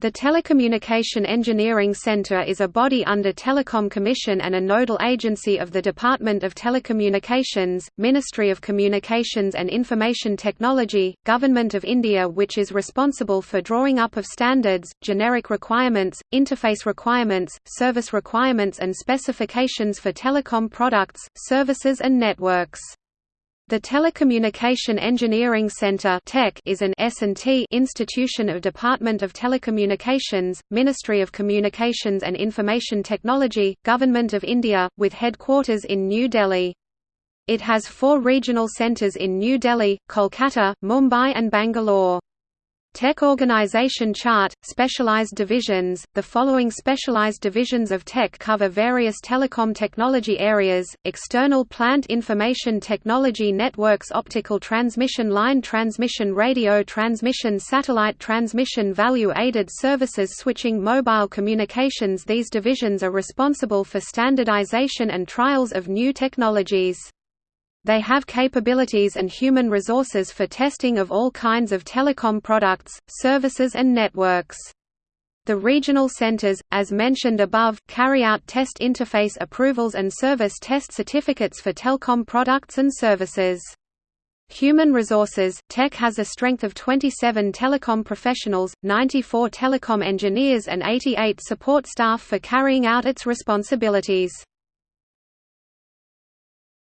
The Telecommunication Engineering Center is a body under Telecom Commission and a nodal agency of the Department of Telecommunications, Ministry of Communications and Information Technology, Government of India which is responsible for drawing up of standards, generic requirements, interface requirements, service requirements and specifications for telecom products, services and networks. The Telecommunication Engineering Center is an S&T institution of Department of Telecommunications, Ministry of Communications and Information Technology, Government of India, with headquarters in New Delhi. It has four regional centers in New Delhi, Kolkata, Mumbai and Bangalore. TEC organization chart, specialized divisions The following specialized divisions of TEC cover various telecom technology areas, external plant information technology networks optical transmission line transmission radio transmission satellite transmission value-added services switching mobile communications These divisions are responsible for standardization and trials of new technologies. They have capabilities and human resources for testing of all kinds of telecom products, services and networks. The regional centers, as mentioned above, carry out test interface approvals and service test certificates for telecom products and services. Human resources TEC has a strength of 27 telecom professionals, 94 telecom engineers and 88 support staff for carrying out its responsibilities.